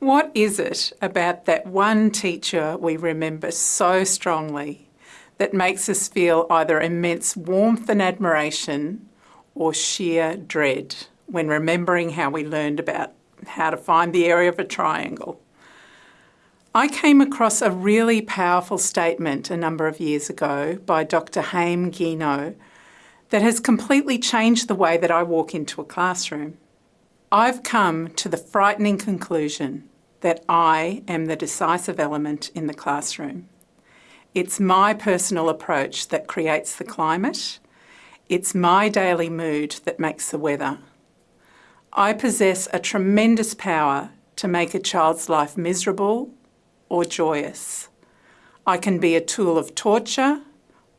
What is it about that one teacher we remember so strongly that makes us feel either immense warmth and admiration or sheer dread when remembering how we learned about how to find the area of a triangle? I came across a really powerful statement a number of years ago by Dr Haim Ginott that has completely changed the way that I walk into a classroom. I've come to the frightening conclusion that I am the decisive element in the classroom. It's my personal approach that creates the climate. It's my daily mood that makes the weather. I possess a tremendous power to make a child's life miserable or joyous. I can be a tool of torture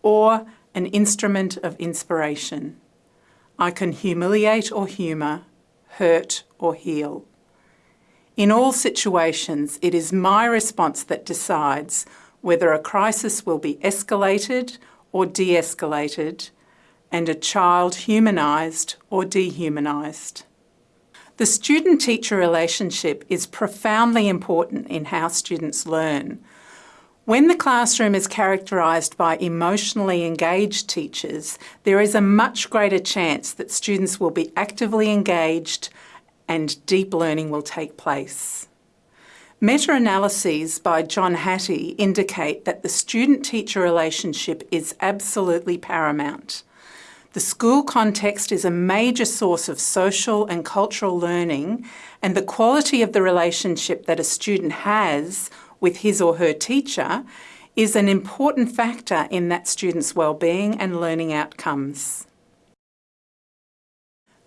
or an instrument of inspiration. I can humiliate or humour, hurt or heal. In all situations, it is my response that decides whether a crisis will be escalated or de-escalated and a child humanised or dehumanised. The student-teacher relationship is profoundly important in how students learn. When the classroom is characterised by emotionally engaged teachers, there is a much greater chance that students will be actively engaged and deep learning will take place. Meta-analyses by John Hattie indicate that the student-teacher relationship is absolutely paramount. The school context is a major source of social and cultural learning and the quality of the relationship that a student has with his or her teacher is an important factor in that student's well-being and learning outcomes.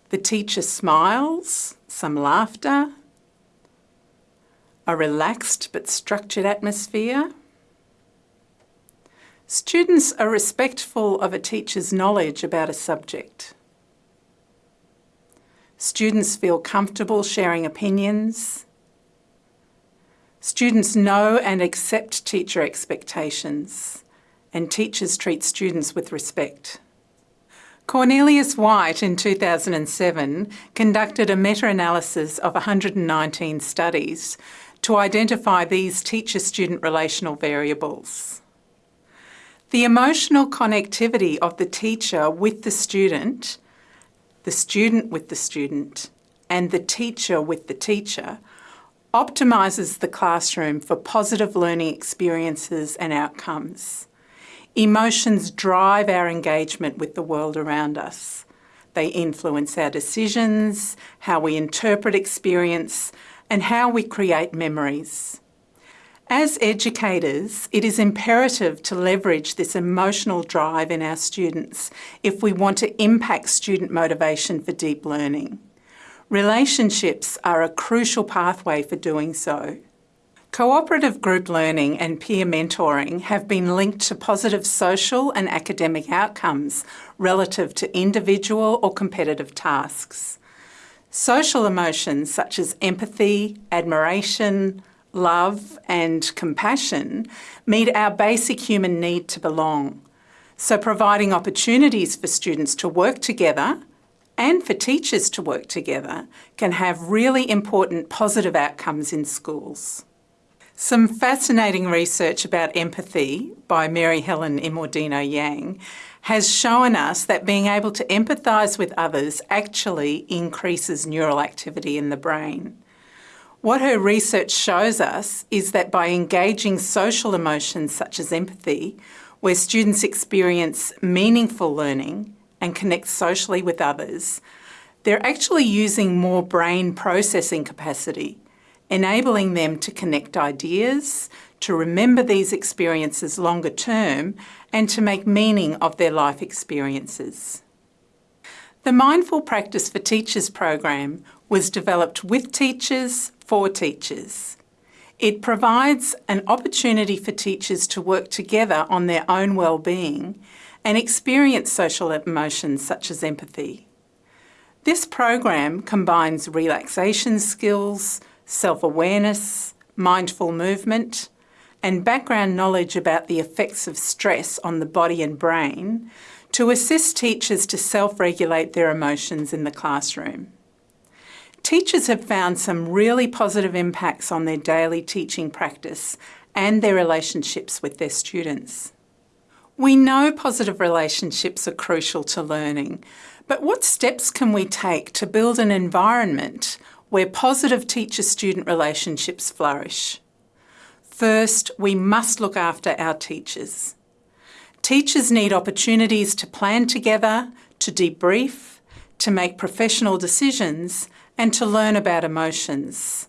The teacher smiles, some laughter, a relaxed but structured atmosphere. Students are respectful of a teacher's knowledge about a subject. Students feel comfortable sharing opinions. Students know and accept teacher expectations and teachers treat students with respect. Cornelius White in 2007 conducted a meta-analysis of 119 studies to identify these teacher-student relational variables. The emotional connectivity of the teacher with the student, the student with the student, and the teacher with the teacher optimises the classroom for positive learning experiences and outcomes. Emotions drive our engagement with the world around us. They influence our decisions, how we interpret experience, and how we create memories. As educators, it is imperative to leverage this emotional drive in our students if we want to impact student motivation for deep learning. Relationships are a crucial pathway for doing so. Cooperative group learning and peer mentoring have been linked to positive social and academic outcomes relative to individual or competitive tasks. Social emotions such as empathy, admiration, love and compassion meet our basic human need to belong. So providing opportunities for students to work together and for teachers to work together can have really important positive outcomes in schools. Some fascinating research about empathy by Mary Helen Immordino Yang has shown us that being able to empathise with others actually increases neural activity in the brain. What her research shows us is that by engaging social emotions such as empathy, where students experience meaningful learning and connect socially with others, they're actually using more brain processing capacity enabling them to connect ideas, to remember these experiences longer term and to make meaning of their life experiences. The Mindful Practice for Teachers program was developed with teachers for teachers. It provides an opportunity for teachers to work together on their own well-being and experience social emotions such as empathy. This program combines relaxation skills, self-awareness, mindful movement, and background knowledge about the effects of stress on the body and brain to assist teachers to self-regulate their emotions in the classroom. teachers have found some really positive impacts on their daily teaching practice and their relationships with their students. We know positive relationships are crucial to learning, but what steps can we take to build an environment where positive teacher-student relationships flourish? First, we must look after our teachers. Teachers need opportunities to plan together, to debrief, to make professional decisions and to learn about emotions.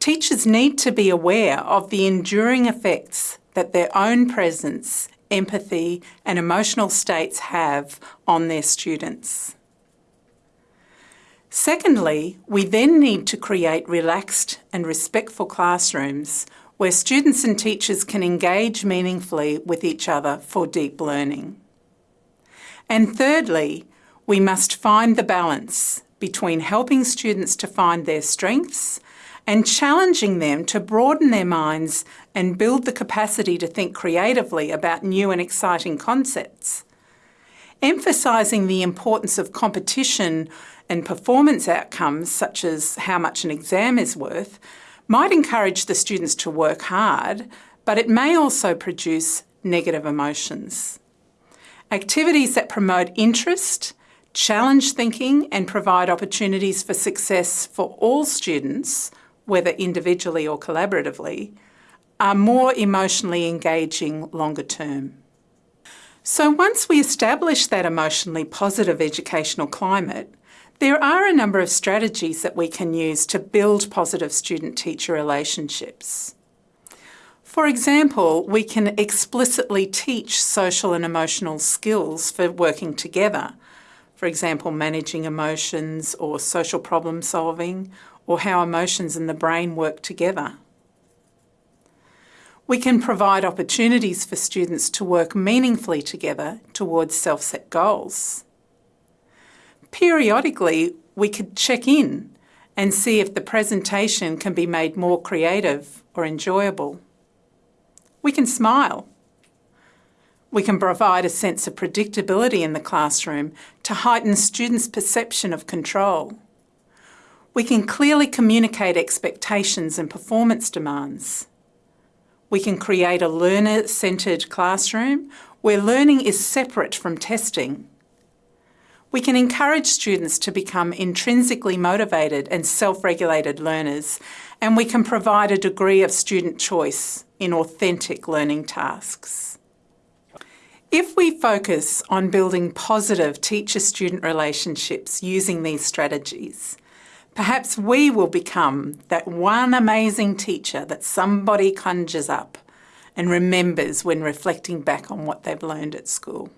Teachers need to be aware of the enduring effects that their own presence empathy and emotional states have on their students. Secondly, we then need to create relaxed and respectful classrooms where students and teachers can engage meaningfully with each other for deep learning. And thirdly, we must find the balance between helping students to find their strengths and challenging them to broaden their minds and build the capacity to think creatively about new and exciting concepts. Emphasising the importance of competition and performance outcomes, such as how much an exam is worth, might encourage the students to work hard, but it may also produce negative emotions. Activities that promote interest, challenge thinking and provide opportunities for success for all students whether individually or collaboratively, are more emotionally engaging longer term. So once we establish that emotionally positive educational climate, there are a number of strategies that we can use to build positive student-teacher relationships. For example, we can explicitly teach social and emotional skills for working together. For example, managing emotions or social problem solving or how emotions and the brain work together. We can provide opportunities for students to work meaningfully together towards self-set goals. Periodically, we could check in and see if the presentation can be made more creative or enjoyable. We can smile. We can provide a sense of predictability in the classroom to heighten students' perception of control. We can clearly communicate expectations and performance demands. We can create a learner-centred classroom where learning is separate from testing. We can encourage students to become intrinsically motivated and self-regulated learners, and we can provide a degree of student choice in authentic learning tasks. If we focus on building positive teacher-student relationships using these strategies, Perhaps we will become that one amazing teacher that somebody conjures up and remembers when reflecting back on what they've learned at school.